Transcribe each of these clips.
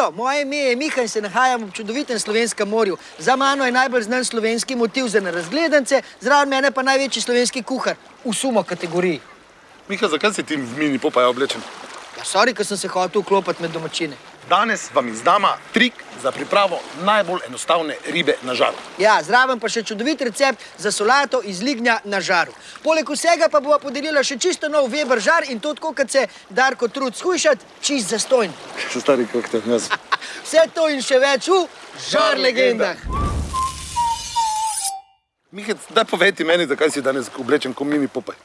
Živijo, moje ime je Miha in se nahajam v čudovitem slovenskem morju. Za mano je najbolj znan slovenski motiv za nerazgledance, zraven mene pa največji slovenski kuhar v sumo kategoriji. Miha, zakaj si ti v mini popaj oblečen? Ja, sorry, ker sem se hotel vklopiti med domačine. Danes vam izdama trik za pripravo najbolj enostavne ribe na žaru. Ja, zraven pa še čudovit recept za solato iz lignja na žaru. Poleg vsega pa bova podelila še čisto nov Weber žar in to tako, kot se Darko trud skušati, čist zastojn. Še stari koktel, jaz. Vse to in še več v Žar legendah. Miha, daj povej ti meni, zakaj si danes oblečen kot mini popaj.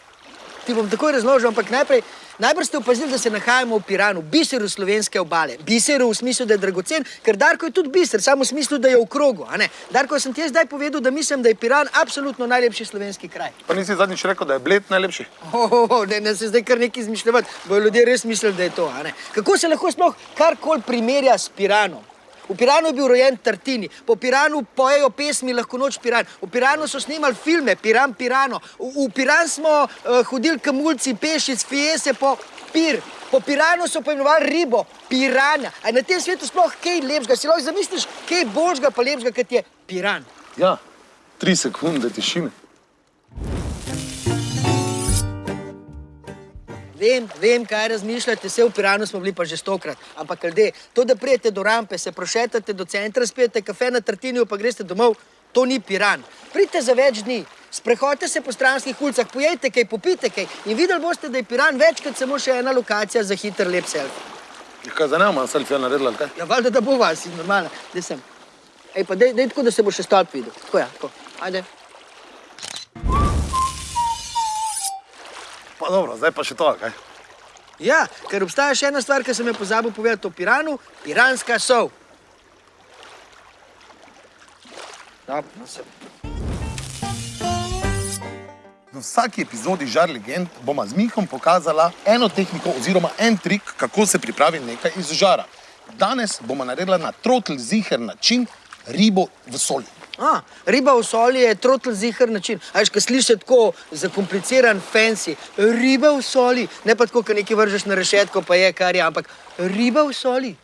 Ti bom takoj razložil, ampak najprej, najbrž ste opazili, da se nahajamo v Piranu, biseru slovenske obale. Biseru v smislu, da je dragocen, ker Darko je tudi biser, samo v smislu, da je v krogu. a ne? Darko, sem ti jaz zdaj povedal, da mislim, da je Piran absolutno najlepši slovenski kraj. Pa nisi zadnjič rekel, da je bled najlepši? Oh, oh, oh, ne, ne se zdaj kar nekaj izmišljati, bojo ljudje res mislili, da je to. a ne? Kako se lahko sploh karkoli primerja s Piranom? V Piranu je bil rojen Tartini, po Piranu pojejo pesmi Lahko noč Piran, v Piranu so snimali filme Piran Pirano, v, v Piran smo uh, hodili kamulci, pešic, fiese po Pir, po Piranu so poimenovali ribo, Pirana. A na tem svetu sploh kaj lepšega? Si lahko zamisliš, kaj boljšega pa lepšega, kot je Piran? Ja, tri sekunde tišine. Vem, vem, kaj razmišljate, vse v Piranu smo bili pa že stokrat. Ampak, ljudje, to, da prijete do rampe, se prošetate do centra, spijete kafe na Tartiniju, pa greste domov, to ni Piran. Pridite za več dni, sprehodite se po stranskih ulicah, pojejte kaj, popite kaj in videli boste, da je Piran več kot samo še ena lokacija za hiter lep selfie. Kaj za nema selfija naredila, ali kaj? Ja, valjda, da bo vas, normalno, da sem. Ej, pa dej, dej tako, da se bo še stolp videl. Tako ja, tako. Ajde. Pa dobro, zdaj pa še to, kaj? Ja, ker obstaja še ena stvar, ki sem jo pozabil povedati o Piranu, piranska sol. Ja, no se. V vsaki epizodi Žar legend bomo z Mihom pokazala eno tehniko oziroma en trik, kako se pripravi nekaj iz žara. Danes bomo naredila na trotl ziher način ribo v soli. A, riba v soli je trotl zihar način. A veš, ko sliši tako zakompliciran, fancy, riba v soli, ne pa tako, ko nekaj vržeš na rešetko, pa je kar je, ampak riba v soli.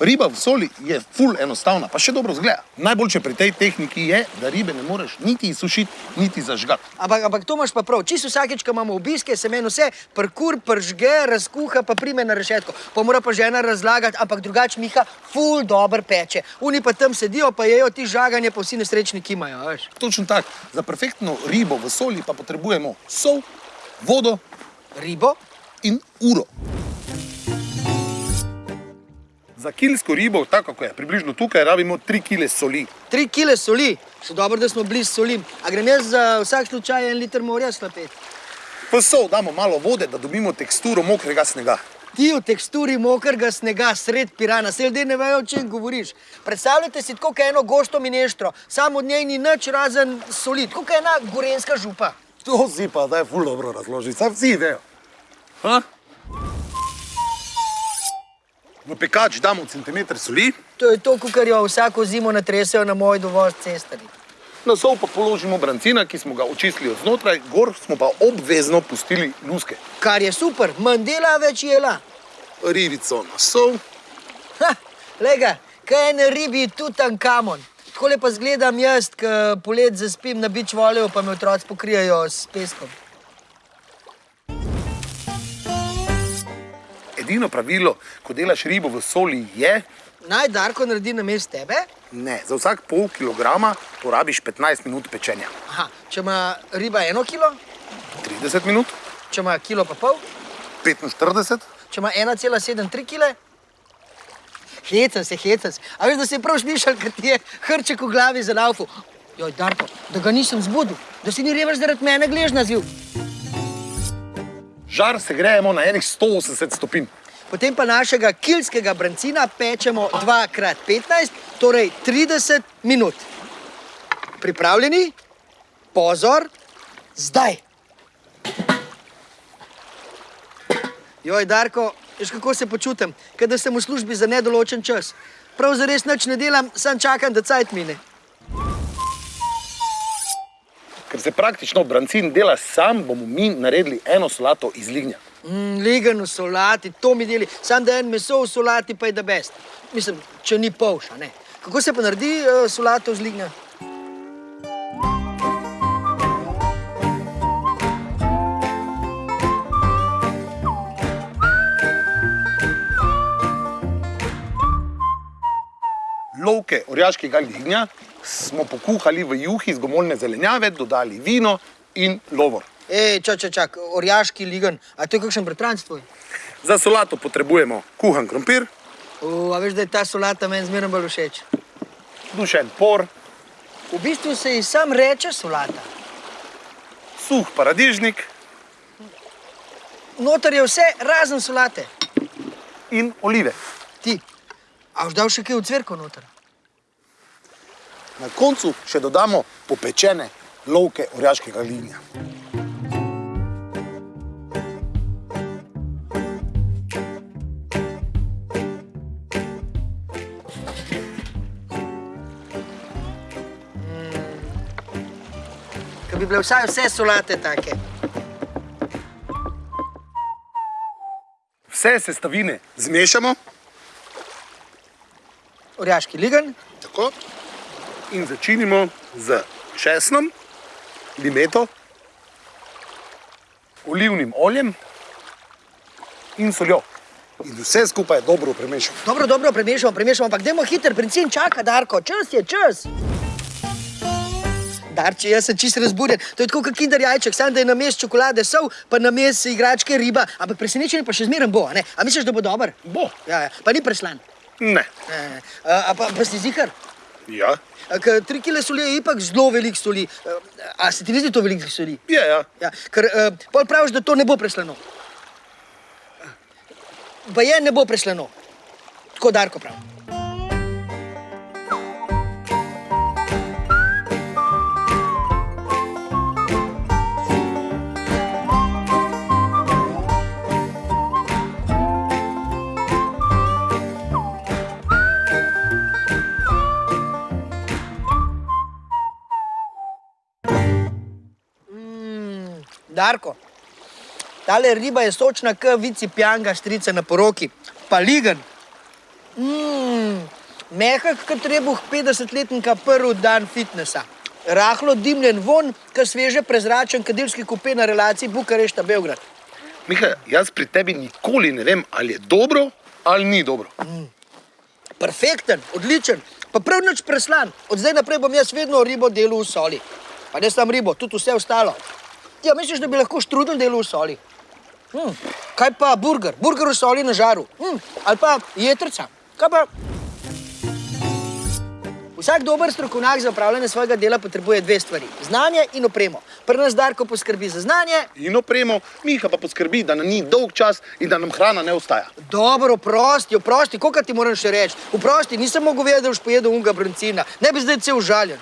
Riba v soli je ful enostavna, pa še dobro zgleda. Najboljše pri tej tehniki je, da ribe ne moreš niti izsušiti, niti zažgati. Ampak, ampak to imaš pa prav. Čisto vsakeč, ko imamo obiske, se meni vse prkur, pržge, razkuha, pa prime na rešetko. Pa mora pa žena razlagati, ampak drugače Miha ful dober peče. Oni pa tam sedijo, pa jejo ti žaganje, pa vsi nesrečni kimajo, veš. Točno tako. Za perfektno ribo v soli pa potrebujemo sol, vodo Ribo? in uro. Za kilsko ribo, tako kot je približno tukaj, rabimo 3 kg soli. Tri kile soli. Še dobro, da smo blizu solim. A grem jaz za vsak slučaj en liter morja slapeti. V sol damo malo vode, da dobimo teksturo mokrega snega. Ti v teksturi mokrega snega sred pirana, se ljudje ne vejo, o čem govoriš. Predstavljajte si tako kot eno gosto mineštro, samo od njej ni nič razen soli, tako kot ena gorenska župa. To si pa zdaj ful dobro razložiti, saj vsi vejo. Ha? V pekač damo centimeter soli, To je to, kar jo vsako zimo natresejo na moj dovoz cestari. na sol pa položimo brancina, ki smo ga očistili od znotraj, gor smo pa obvezno pustili luske. Kar je super, manj dela, več jela. Ribico na sol, Ha, lega, kaj je na ribi tutan kamon. Tako pa zgledam jaz, ko polet zaspim na bič voljo, pa me otroci pokrijajo s peskom. Edino pravilo, ko delaš ribo v soli, je, Naj Darko naredi na mest tebe? ne, za vsak pol kilograma porabiš 15 minut pečenja. Aha, če ima riba eno kilo, 30 minut, če ima kilo pa pol, 45, če ima 1,73 kg. Hecam se, hecam se. A veš, da si prav slišal, ker ti je hrček v glavi za laufu. Joj, Darko, da ga nisem zbudil, da si ni revež zaradi mene gležna zil. Žar se grejemo na enih 180 stopinj. Potem pa našega kilskega brancina pečemo 2x15, torej 30 minut. Pripravljeni? Pozor, zdaj. Joj, Darko, veš kako se počutim, kada sem v službi za nedoločen čas. Prav zares nič ne delam, sam čakam, da cajt mine. Ker se praktično brancin dela sam, bomo mi naredili eno solato iz lignja. Mm, ligan v solati, to mi deli. Sam da en meso v solati, pa je da best. Mislim, če ni polš, a ne. Kako se pa naredi uh, solato z lignja? Lovke orjaškega lignja smo pokuhali v juhi iz gomoljne zelenjave, dodali vino in lovor. Ej, čak, čak, čak, orjaški ligan. A to je kakšen bratranc tvoj? Za solato potrebujemo kuhan krompir, O, a veš, da je ta solata meni zmerno bolj všeč. dušen por, V bistvu se ji sam reče solata. suh paradižnik Notor je vse razen solate. in olive. Ti, a už dal še kaj v cvrko noter? Na koncu še dodamo popečene lovke orjaškega lignja. Ker bi bile vsaj vse solate take. Vse sestavine zmešamo Orjaški ligan, tako, in začinimo z česnom, limeto, olivnim oljem in soljo. In vse skupaj dobro premešamo. Dobro, dobro, premešamo, premešamo, ampak dajmo hiter, princin čaka, Darko, čas je, čas. Darče, jaz sem čist razburjen. To je tako kot kinder jajček, samo da je na mestu čokolade sol, pa na mestu igračke riba, ampak presenečenje pa še zmeraj bo, a ne? A misliš, da bo dober? Bo. Ja, ja, pa ni preslan. Ne. E, a, a pa, pa si zihar? Ja, Ker tri kile soli je ipak zelo veliko soli. E, A se ti ne zdi to veliko soli? je, ja. Ja, ker uh, pol praviš, da to ne bo preslano. Pa je ne bo preslano. Tako Darko pravi. Darko, tale riba je sočna, kot vici pjanga strica na poroki, pa ligan. Mm, mehak, kot trebuh 50-letnika prvi dan fitnesa. Rahlo dimljen von, kot sveže prezračen kadilski kupe na relaciji Bukarešta-Belgrad. Miha, jaz pri tebi nikoli ne vem, ali je dobro ali ni dobro. Perfekten, odličen, pa prav nič preslan. Od zdaj naprej bom jaz vedno ribo delal v soli. Pa ne samo ribo, tudi vse ostalo. Ja, misliš, da bi lahko štrudel delal v soli? Hm, kaj pa burger? Burger v soli na žaru. Hm, ali pa jetrca. Kaj pa? Vsak dober strokovnjak za upravljanje svojega dela potrebuje dve stvari: znanje in opremo. Pri nas Darko poskrbi za znanje, In opremo, Miha pa poskrbi, da nam ni dolg čas in da nam hrana ne ostaja. Dobro, oprosti, oprosti, koliko ti moram še reči? Oprosti, nisem mogel vedeti, da boš pojedel unga brancina. Ne bi zdaj cel užaljen.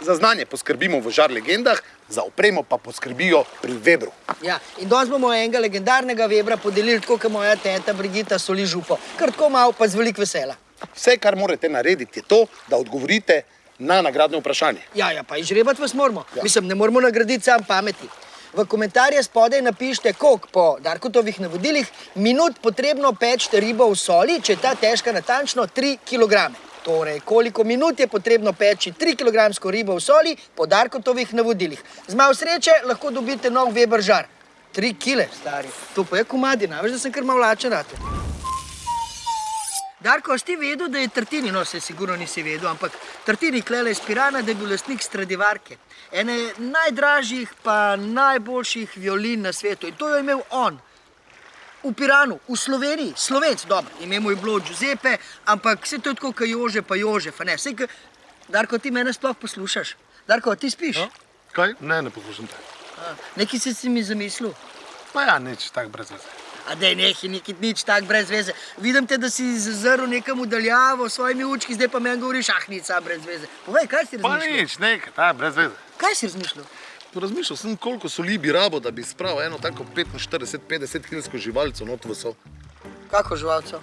Za znanje poskrbimo v žar legendah, za opremo pa poskrbijo pri Webru. Ja, in danes bomo enega legendarnega vebra podelili, tako kot moja teta Brigita soli župo. Kar tako malo, pa z veliko vesela. Vse, kar morate narediti, je to, da odgovorite na nagradno vprašanje. Ja, ja, pa izžrebati vas moramo. Ja. Mislim, ne moramo nagraditi sam pameti. V komentarje spodaj napišite, koliko po Darkotovih navodilih minut potrebno peči ribo v soli, če je ta težka natančno 3 kg. Torej, koliko minut je potrebno peči 3 kg ribo v soli po Darkotovih navodilih. Z malo sreče lahko dobite nov Weber žar. 3 kg, stari. To pa je komadina, veš, da sem kar malo lačen. Rate. Darko, a ti vedel, da je Tartini, no se sigurno nisi vedel, ampak Tartini klele iz Pirana, da je bil lastnik Stradivarke. Ene najdražjih pa najboljših violin na svetu in to jo je imel on. V Piranu, v Sloveniji, Slovenc, dobro, ime mu je bilo Giuseppe, ampak vse to je tako, kot Jože pa Jožef, ne. Sej, ka... Darko, ti mene sploh poslušaš? Darko, ti spiš? No. Kaj? Ne, ne poslušam te. A, Nekaj si si mi zamislil. Pa ja, nič tako brez veze. A da je nekaj, nič tak brez veze. Vidim te, da si zazrl nekam udaljavo s svojimi učki, zdaj pa meni govoriš, ah, sam brez veze. Povej, kaj si Pa razmišljal? nič, nekaj, ta, brez veze. Kaj si razmišljal? Razmišljal sem, koliko soli bi rabo, da bi spravil eno tako 45-50 kilsko živalco not v so. Kako živalco?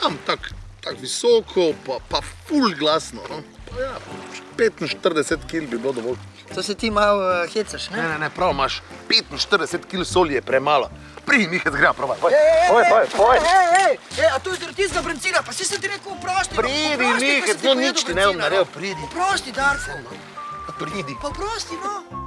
Tam tako tak visoko, pa, pa ful glasno. No? Pa ja, 45 kil bi bilo dovolj. To se ti malo uh, hecaš, ne? Ne, ne, ne, prav imaš. 45 kil soli je premalo. Pridi, Mihec, gremo provat. Poj, Ej, poj, poj, poj. Ej, ej, ej, a to je zaradi tistega bencina, pa si sem ti rekel, oprosti. no, Pridi, sem ti no nič ti ne bom bencina, naredil, no. pridi. Oprosti, Darko. Pridi. Pa oprosti, no.